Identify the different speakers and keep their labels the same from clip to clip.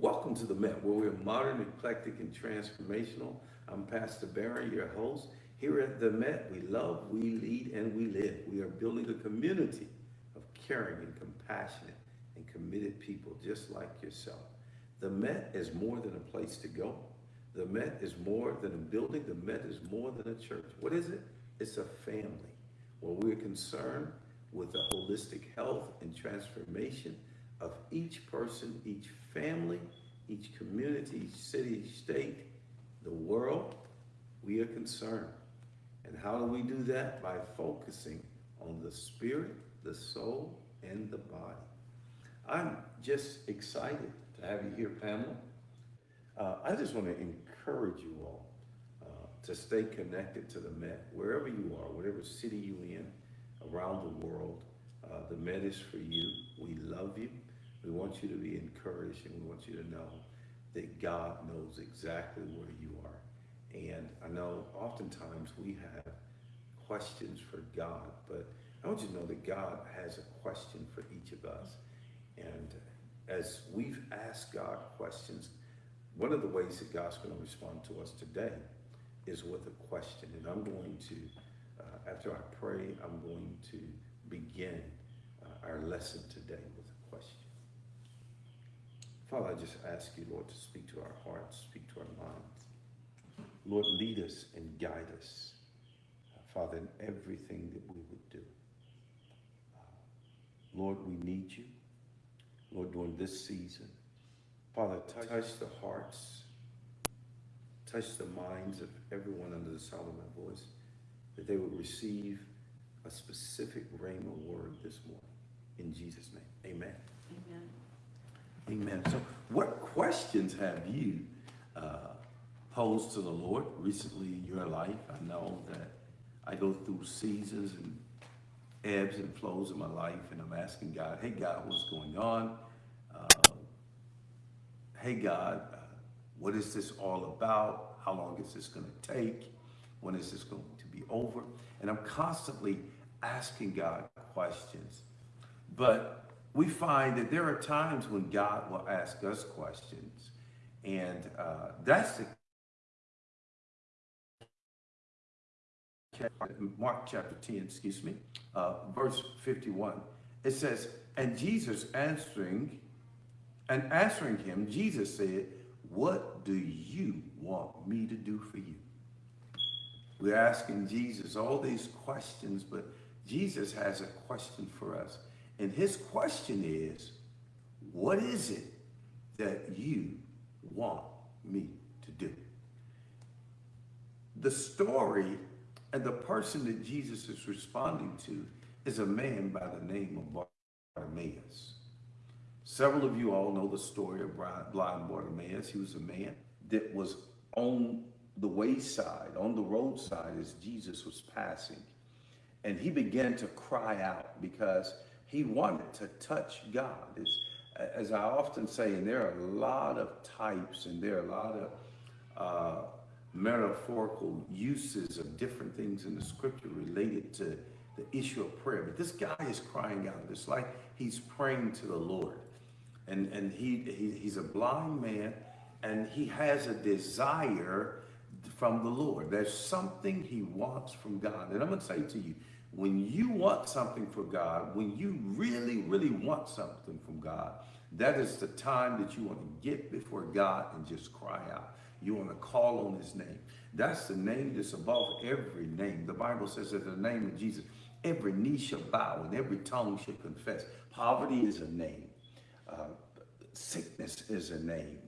Speaker 1: Welcome to the Met, where we're modern, eclectic, and transformational. I'm Pastor Barry, your host. Here at the Met, we love, we lead, and we live. We are building a community of caring and compassionate and committed people just like yourself. The Met is more than a place to go. The Met is more than a building. The Met is more than a church. What is it? It's a family where we're concerned with the holistic health and transformation of each person, each family, each community, each city, state, the world. We are concerned. And how do we do that? By focusing on the spirit, the soul, and the body. I'm just excited to have you here, Pamela. Uh, I just want to encourage you all uh, to stay connected to the Met, wherever you are, whatever city you're in, around the world. Uh, the Met is for you. We love you. We want you to be encouraged and we want you to know that God knows exactly where you are. And I know oftentimes we have questions for God, but I want you to know that God has a question for each of us. And as we've asked God questions, one of the ways that God's going to respond to us today is with a question. And I'm going to, uh, after I pray, I'm going to begin uh, our lesson today. Father, I just ask you, Lord, to speak to our hearts, speak to our minds. Lord, lead us and guide us, uh, Father, in everything that we would do. Uh, Lord, we need you. Lord, during this season, Father, touch the hearts, touch the minds of everyone under the sound of my voice, that they would receive a specific rhema word this morning. In Jesus' name, amen.
Speaker 2: Amen.
Speaker 1: Amen. So what questions have you uh, posed to the Lord recently in your life? I know that I go through seasons and ebbs and flows in my life, and I'm asking God, hey, God, what's going on? Uh, hey, God, uh, what is this all about? How long is this going to take? When is this going to be over? And I'm constantly asking God questions. But we find that there are times when God will ask us questions. And uh, that's the Mark chapter 10, excuse me, uh, verse 51. It says, And Jesus answering, and answering him, Jesus said, What do you want me to do for you? We're asking Jesus all these questions, but Jesus has a question for us. And his question is, what is it that you want me to do? The story and the person that Jesus is responding to is a man by the name of Bartimaeus. Several of you all know the story of blind Bartimaeus. He was a man that was on the wayside, on the roadside as Jesus was passing. And he began to cry out because he wanted to touch God. As, as I often say, and there are a lot of types and there are a lot of uh, metaphorical uses of different things in the scripture related to the issue of prayer. But this guy is crying out. It's like he's praying to the Lord. And, and he, he he's a blind man and he has a desire from the Lord. There's something he wants from God. And I'm going to say to you, when you want something for God, when you really, really want something from God, that is the time that you want to get before God and just cry out. You want to call on his name. That's the name that's above every name. The Bible says that the name of Jesus, every knee shall bow and every tongue shall confess. Poverty is a name. Uh, sickness is a name.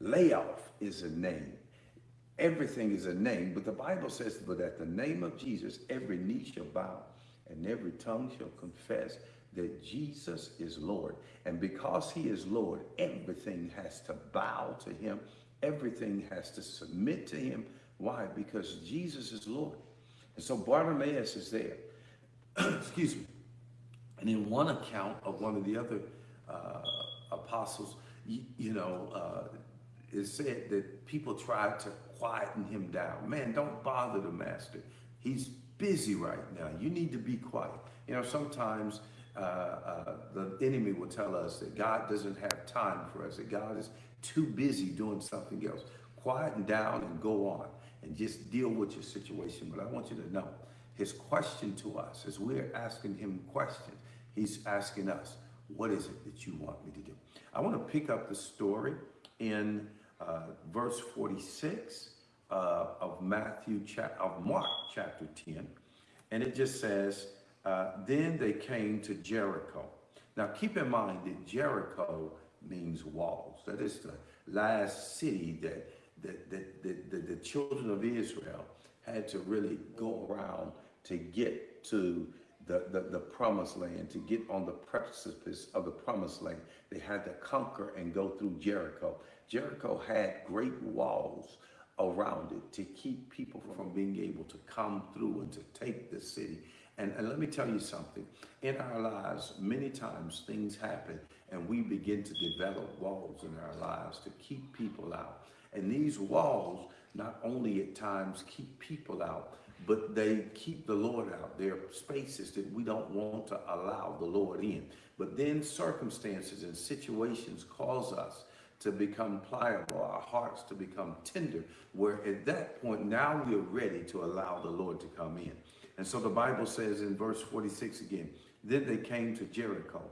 Speaker 1: Layoff is a name. Everything is a name, but the Bible says, but at the name of Jesus, every knee shall bow and every tongue shall confess that Jesus is Lord. And because he is Lord, everything has to bow to him. Everything has to submit to him. Why? Because Jesus is Lord. And so Bartimaeus is there. Excuse me. And in one account of one of the other uh, apostles, you, you know, uh, it said that people tried to quieten him down. Man, don't bother the master. He's busy right now. You need to be quiet. You know, sometimes uh, uh, the enemy will tell us that God doesn't have time for us, that God is too busy doing something else. Quieten down and go on and just deal with your situation. But I want you to know his question to us as we're asking him questions, he's asking us, what is it that you want me to do? I want to pick up the story in uh, verse 46 uh, of Matthew, of Mark chapter 10. And it just says, uh, then they came to Jericho. Now keep in mind that Jericho means walls. That is the last city that, that, that, that, that the children of Israel had to really go around to get to the, the, the promised land, to get on the precipice of the promised land. They had to conquer and go through Jericho. Jericho had great walls around it to keep people from being able to come through and to take the city. And, and let me tell you something. In our lives, many times things happen and we begin to develop walls in our lives to keep people out. And these walls not only at times keep people out, but they keep the Lord out. There are spaces that we don't want to allow the Lord in. But then circumstances and situations cause us to become pliable, our hearts to become tender, where at that point now we're ready to allow the Lord to come in. And so the Bible says in verse 46 again, then they came to Jericho.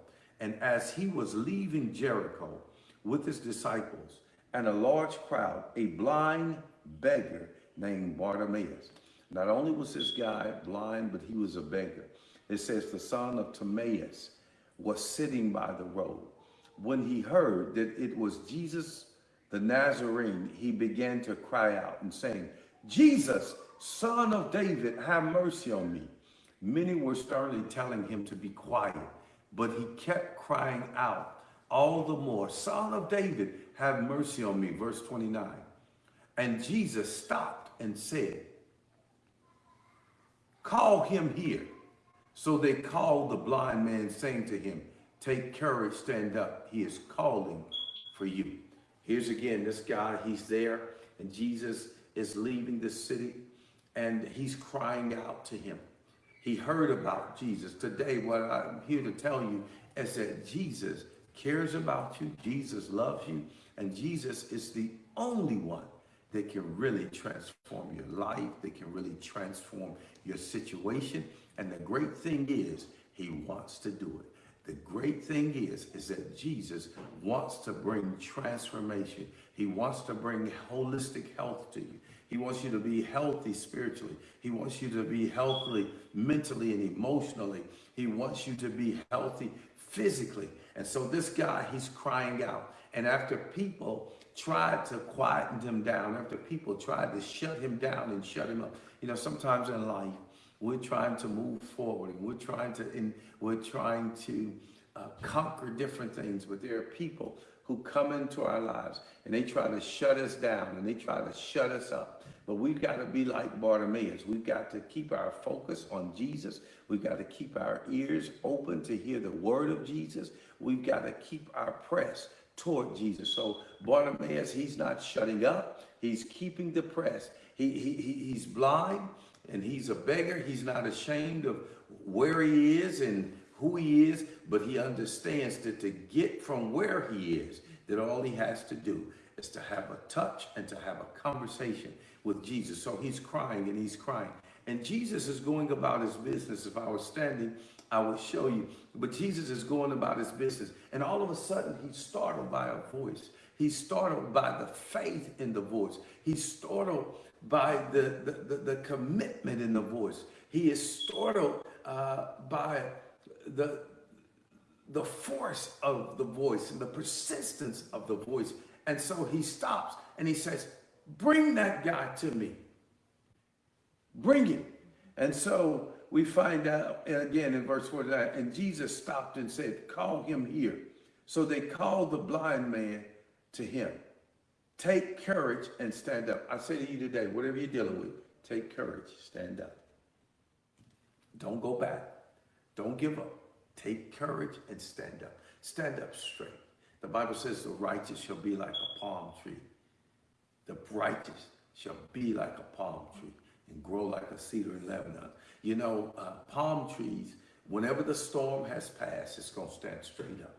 Speaker 1: And as he was leaving Jericho with his disciples and a large crowd, a blind beggar named Bartimaeus. Not only was this guy blind, but he was a beggar. It says the son of Timaeus was sitting by the road. When he heard that it was Jesus the Nazarene, he began to cry out and saying, Jesus, son of David, have mercy on me. Many were sternly telling him to be quiet, but he kept crying out all the more, Son of David, have mercy on me. Verse 29. And Jesus stopped and said, Call him here. So they called the blind man, saying to him, Take courage, stand up. He is calling for you. Here's again this guy, he's there, and Jesus is leaving the city, and he's crying out to him. He heard about Jesus. Today, what I'm here to tell you is that Jesus cares about you, Jesus loves you, and Jesus is the only one that can really transform your life, that can really transform your situation. And the great thing is, he wants to do it. The great thing is, is that Jesus wants to bring transformation. He wants to bring holistic health to you. He wants you to be healthy spiritually. He wants you to be healthy mentally and emotionally. He wants you to be healthy physically. And so this guy, he's crying out. And after people tried to quieten him down, after people tried to shut him down and shut him up, you know, sometimes in life, we're trying to move forward and we're trying to, and we're trying to uh, conquer different things, but there are people who come into our lives and they try to shut us down and they try to shut us up. But we've got to be like Bartimaeus. We've got to keep our focus on Jesus. We've got to keep our ears open to hear the word of Jesus. We've got to keep our press toward Jesus. So Bartimaeus, he's not shutting up. He's keeping the press. He, he, he's blind and he's a beggar. He's not ashamed of where he is and who he is, but he understands that to get from where he is, that all he has to do is to have a touch and to have a conversation with Jesus. So he's crying and he's crying. And Jesus is going about his business. If I was standing, I would show you. But Jesus is going about his business. And all of a sudden, he's startled by a voice. He's startled by the faith in the voice. He's startled by the, the, the, the commitment in the voice. He is startled uh, by the, the force of the voice and the persistence of the voice. And so he stops and he says, Bring that guy to me. Bring him. And so we find out again in verse 49 and Jesus stopped and said, Call him here. So they called the blind man to him. Take courage and stand up. I say to you today, whatever you're dealing with, take courage, stand up. Don't go back. Don't give up. Take courage and stand up. Stand up straight. The Bible says the righteous shall be like a palm tree. The righteous shall be like a palm tree and grow like a cedar in Lebanon. You know, uh, palm trees Whenever the storm has passed, it's going to stand straight up.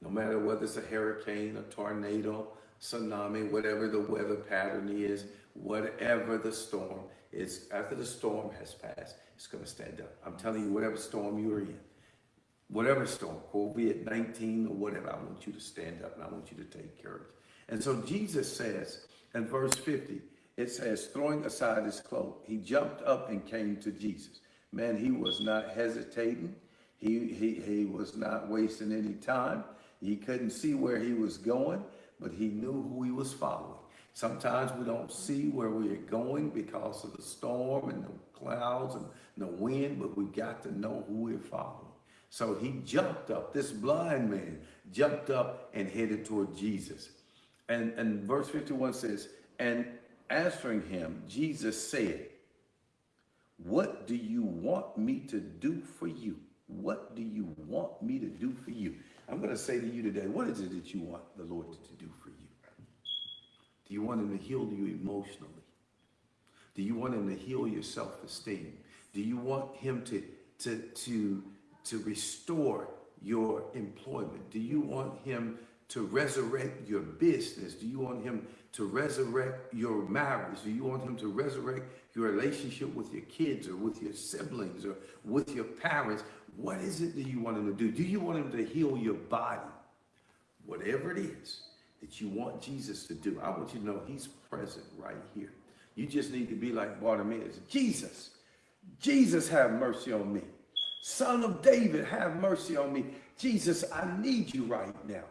Speaker 1: No matter whether it's a hurricane, a tornado, tsunami, whatever the weather pattern is, whatever the storm is, after the storm has passed, it's going to stand up. I'm telling you, whatever storm you're in, whatever storm, COVID 19 or whatever, I want you to stand up and I want you to take courage. And so Jesus says in verse 50, it says, throwing aside his cloak, he jumped up and came to Jesus. Man, he was not hesitating. He, he, he was not wasting any time. He couldn't see where he was going, but he knew who he was following. Sometimes we don't see where we are going because of the storm and the clouds and the wind, but we got to know who we're following. So he jumped up, this blind man jumped up and headed toward Jesus. And, and verse 51 says, And answering him, Jesus said, What do you want me to do for you? What do you want me to do for you? I'm going to say to you today, what is it that you want the Lord to do for you? Do you want him to heal you emotionally? Do you want him to heal your self-esteem? Do you want him to, to, to, to restore your employment? Do you want him to resurrect your business? Do you want him to resurrect your marriage? Do you want him to resurrect your relationship with your kids or with your siblings or with your parents? What is it that you want him to do? Do you want him to heal your body? Whatever it is that you want Jesus to do, I want you to know he's present right here. You just need to be like Bartimaeus. Jesus, Jesus, have mercy on me. Son of David, have mercy on me. Jesus, I need you right now.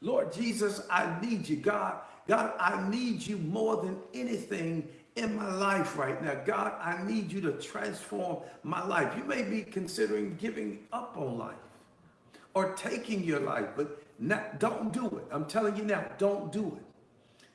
Speaker 1: Lord Jesus, I need you. God, God, I need you more than anything in my life right now. God, I need you to transform my life. You may be considering giving up on life or taking your life, but not, don't do it. I'm telling you now, don't do it.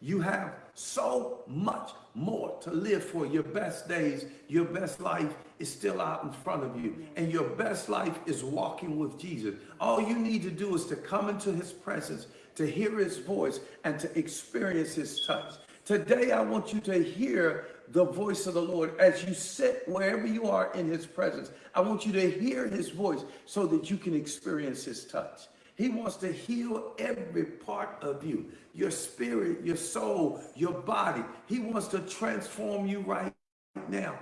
Speaker 1: You have so much more to live for. Your best days, your best life is still out in front of you. And your best life is walking with Jesus. All you need to do is to come into his presence, to hear his voice, and to experience his touch. Today, I want you to hear the voice of the Lord as you sit wherever you are in his presence. I want you to hear his voice so that you can experience his touch. He wants to heal every part of you, your spirit, your soul, your body. He wants to transform you right now.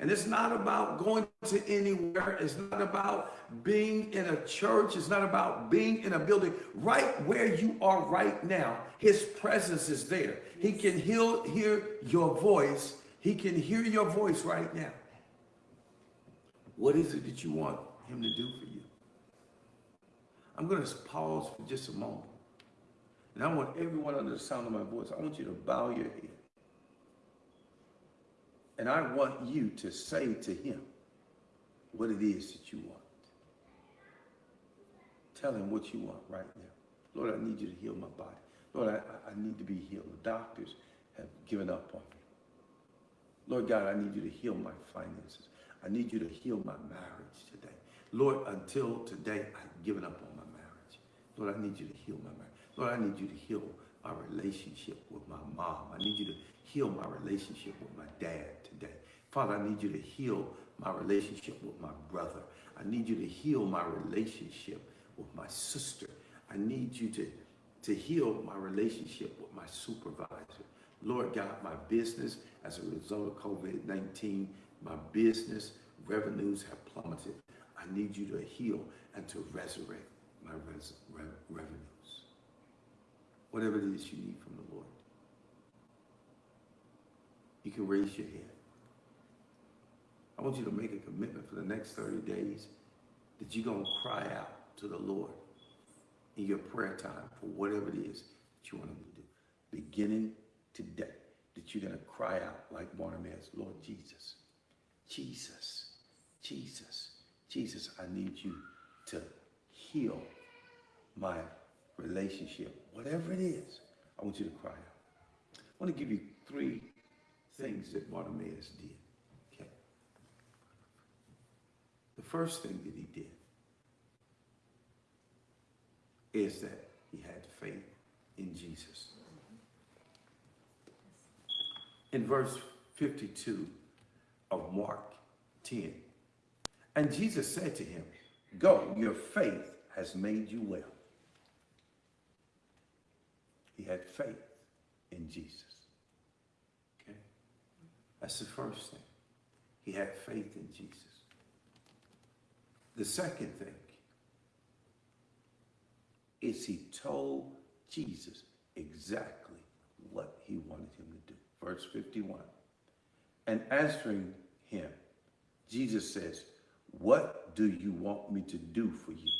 Speaker 1: And it's not about going to anywhere. It's not about being in a church. It's not about being in a building. Right where you are right now, his presence is there. He can heal, hear your voice. He can hear your voice right now. What is it that you want him to do for you? I'm going to pause for just a moment. And I want everyone under the sound of my voice, I want you to bow your head. And I want you to say to him what it is that you want. Tell him what you want right now. Lord, I need you to heal my body. Lord, I, I need to be healed. The doctors have given up on me. Lord God, I need you to heal my finances. I need you to heal my marriage today. Lord, until today, I've given up on my marriage. Lord, I need you to heal my marriage. Lord, I need you to heal my relationship with my mom. I need you to heal my relationship with my dad today. Father, I need you to heal my relationship with my brother. I need you to heal my relationship with my sister. I need you to, to heal my relationship with my supervisor. Lord God, my business, as a result of COVID-19, my business revenues have plummeted. I need you to heal and to resurrect my res re revenues. Whatever it is you need from the Lord. You can raise your hand. I want you to make a commitment for the next 30 days that you're going to cry out to the Lord in your prayer time for whatever it is that you want him to do. Beginning today, that you're going to cry out like Bartimaeus, Lord Jesus, Jesus, Jesus, Jesus, I need you to heal my relationship, whatever it is, I want you to cry out. I want to give you three things that Bartimaeus did. Okay. The first thing that he did is that he had faith in Jesus. In verse 52 of Mark 10, and Jesus said to him, Go, your faith has made you well. He had faith in Jesus. That's the first thing. He had faith in Jesus. The second thing is he told Jesus exactly what he wanted him to do. Verse 51. And answering him, Jesus says, What do you want me to do for you?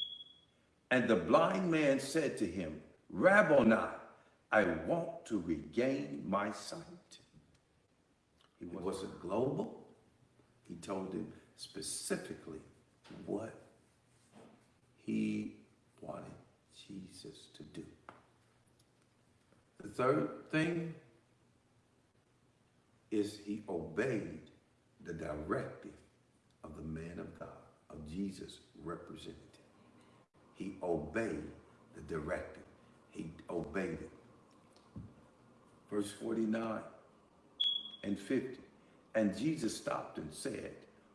Speaker 1: And the blind man said to him, Rabboni, I want to regain my sight. Wasn't global. He told him specifically what he wanted Jesus to do. The third thing is he obeyed the directive of the man of God, of Jesus representative. He obeyed the directive. He obeyed it. Verse 49 and 50. And Jesus stopped and said,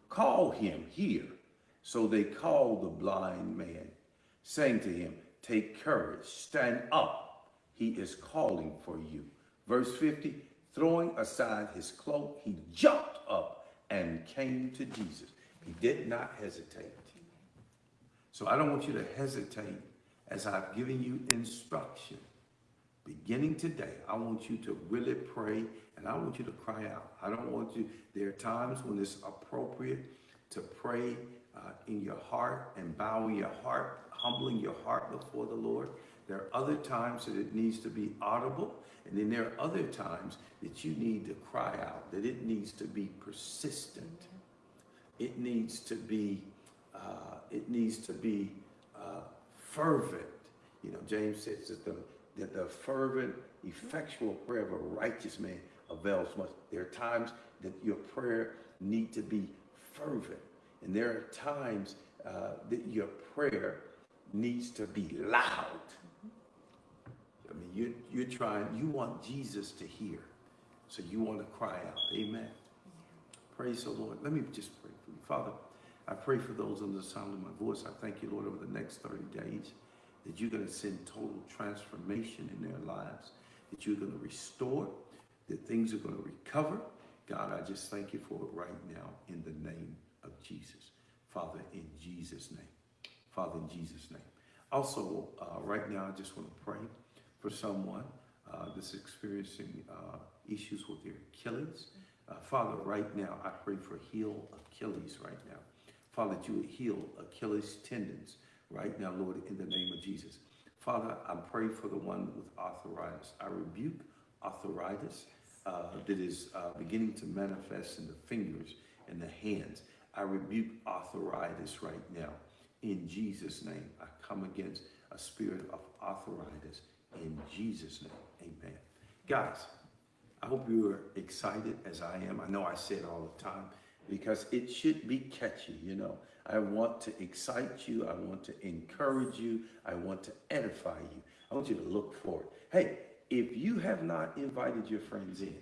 Speaker 1: Call him here. So they called the blind man, saying to him, Take courage, stand up. He is calling for you. Verse 50 Throwing aside his cloak, he jumped up and came to Jesus. He did not hesitate. So I don't want you to hesitate as I've given you instruction. Beginning today, I want you to really pray and I want you to cry out. I don't want you, there are times when it's appropriate to pray uh, in your heart and bowing your heart, humbling your heart before the Lord. There are other times that it needs to be audible, and then there are other times that you need to cry out, that it needs to be persistent. It needs to be, uh, it needs to be uh, fervent. You know, James says that the, that the fervent, effectual prayer of a righteous man avails much. There are times that your prayer need to be fervent. And there are times uh, that your prayer needs to be loud. I mean, you, you're trying, you want Jesus to hear. So you want to cry out. Amen. Praise the Lord. Let me just pray for you. Father, I pray for those under the sound of my voice. I thank you, Lord, over the next 30 days that you're going to send total transformation in their lives, that you're going to restore, that things are going to recover. God, I just thank you for it right now in the name of Jesus. Father, in Jesus' name. Father, in Jesus' name. Also, uh, right now, I just want to pray for someone uh, that's experiencing uh, issues with their Achilles. Uh, Father, right now, I pray for heal Achilles right now. Father, that you would heal Achilles tendons right now, Lord, in the name of Jesus. Father, I pray for the one with arthritis. I rebuke arthritis uh, that is uh, beginning to manifest in the fingers and the hands. I rebuke arthritis right now. In Jesus' name, I come against a spirit of arthritis. In Jesus' name, amen. Guys, I hope you are excited as I am. I know I say it all the time because it should be catchy, you know. I want to excite you. I want to encourage you. I want to edify you. I want you to look forward. Hey, if you have not invited your friends in,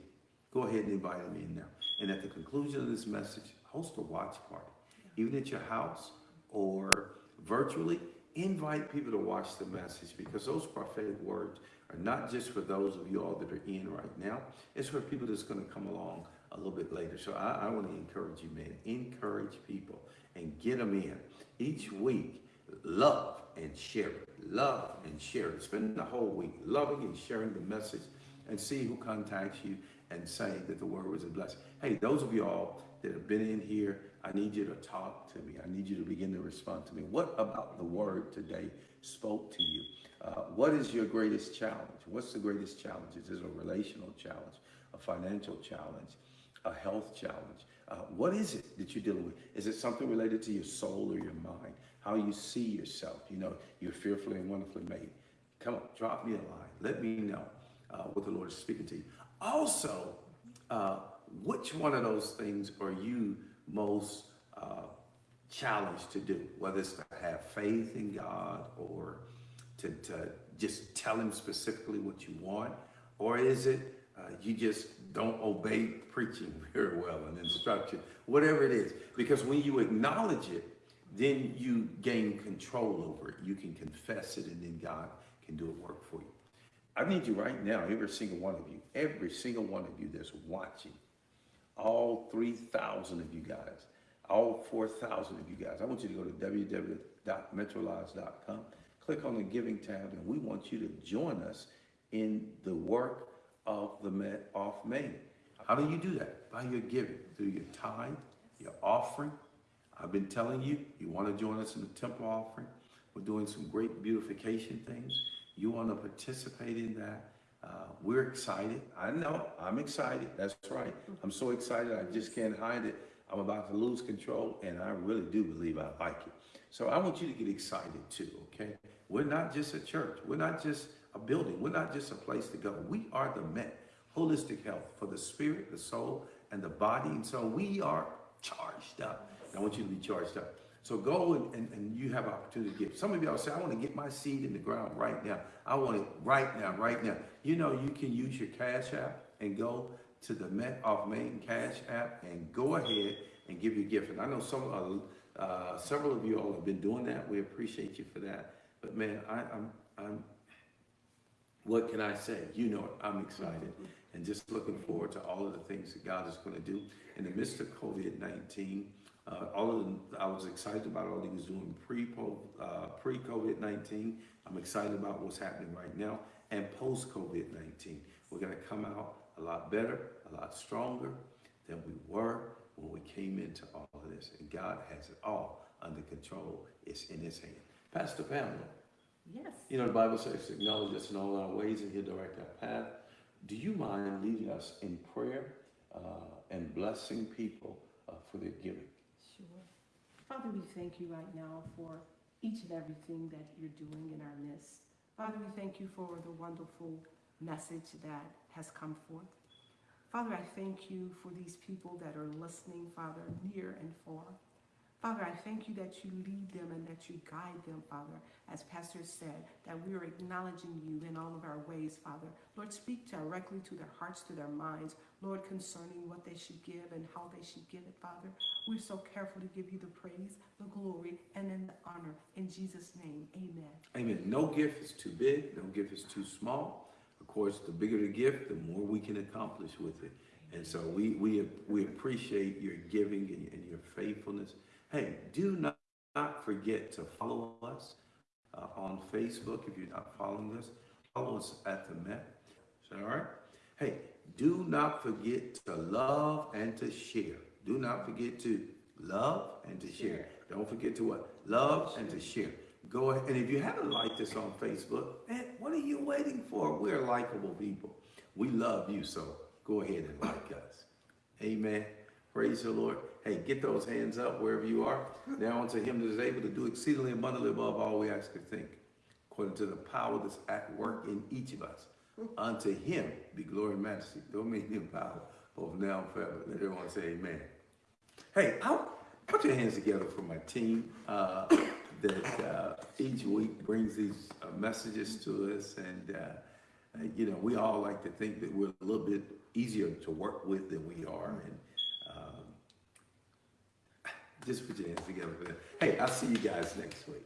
Speaker 1: go ahead and invite them in now. And at the conclusion of this message, host a watch party. Even at your house or virtually, invite people to watch the message because those prophetic words are not just for those of you all that are in right now. It's for people that's going to come along a little bit later. So I, I want to encourage you, man. Encourage people and get them in. Each week, love and share it. Love and share it. Spend the whole week loving and sharing the message and see who contacts you and saying that the word was a blessing. Hey, those of you all that have been in here, I need you to talk to me. I need you to begin to respond to me. What about the word today spoke to you? Uh, what is your greatest challenge? What's the greatest challenge? Is it a relational challenge, a financial challenge, a health challenge? Uh, what is it that you're dealing with? Is it something related to your soul or your mind? How you see yourself? You know, you're fearfully and wonderfully made. Come on, drop me a line. Let me know uh, what the Lord is speaking to you. Also, uh, which one of those things are you most uh, challenged to do? Whether it's to have faith in God or to, to just tell Him specifically what you want, or is it uh, you just don't obey preaching very well and instruction, whatever it is. Because when you acknowledge it, then you gain control over it. You can confess it and then God can do a work for you. I need you right now, every single one of you, every single one of you that's watching, all 3,000 of you guys, all 4,000 of you guys, I want you to go to www.metrolives.com, click on the giving tab, and we want you to join us in the work of the Met off Main. How do you do that? By your giving, through your tithe, your offering. I've been telling you, you want to join us in the temple offering. We're doing some great beautification things. You want to participate in that. Uh, we're excited. I know I'm excited. That's right. I'm so excited. I just can't hide it. I'm about to lose control, and I really do believe I like it. So I want you to get excited too, okay? We're not just a church. We're not just building. We're not just a place to go. We are the Met, holistic health for the spirit, the soul, and the body. And so we are charged up. And I want you to be charged up. So go and, and, and you have opportunity to give. Some of y'all say, I want to get my seed in the ground right now. I want it right now, right now. You know, you can use your Cash App and go to the Met off Main Cash App and go ahead and give your gift. And I know some, uh, uh, several of you all have been doing that. We appreciate you for that. But man, I, I'm, I'm, what can I say? You know it. I'm excited and just looking forward to all of the things that God is going to do in the midst of COVID-19. Uh, all of them, I was excited about all he was doing pre uh, pre COVID 19. I'm excited about what's happening right now and post COVID 19. We're going to come out a lot better, a lot stronger than we were when we came into all of this. And God has it all under control. It's in His hand. Pastor Pamela,
Speaker 2: Yes.
Speaker 1: you know the Bible says, "Acknowledge us in all our ways, and He'll direct our path." Do you mind leading us in prayer uh, and blessing people uh, for their giving?
Speaker 2: Sure. Father, we thank you right now for each and everything that you're doing in our midst. Father, we thank you for the wonderful message that has come forth. Father, I thank you for these people that are listening, Father, near and far. Father, I thank you that you lead them and that you guide them, Father. As Pastor said, that we are acknowledging you in all of our ways, Father. Lord, speak directly to their hearts, to their minds, Lord, concerning what they should give and how they should give it, Father. We're so carefully give you the praise, the glory, and then the honor. In Jesus' name, amen.
Speaker 1: Amen. No gift is too big, no gift is too small. Of course, the bigger the gift, the more we can accomplish with it. And so we we we appreciate your giving and, and your faithfulness. Hey, do not, not forget to follow us uh, on Facebook if you're not following us. Follow us at the Met. Is that all right? Hey, do not forget to love and to share. Do not forget to love and to share. Don't forget to what? Love and to share. Go ahead. And if you haven't liked us on Facebook, man, what are you waiting for? We're likable people. We love you, so go ahead and like us. Amen. Praise the Lord. Hey, get those hands up wherever you are. Now unto him that is able to do exceedingly abundantly above all we ask or think, according to the power that's at work in each of us. Unto him be glory and majesty, dominion power, both now and forever. Let everyone say amen. Hey, I'll put your hands together for my team uh, that uh, each week brings these uh, messages to us. And, uh, you know, we all like to think that we're a little bit easier to work with than we are. And just put your hands together. Hey, I'll see you guys next week.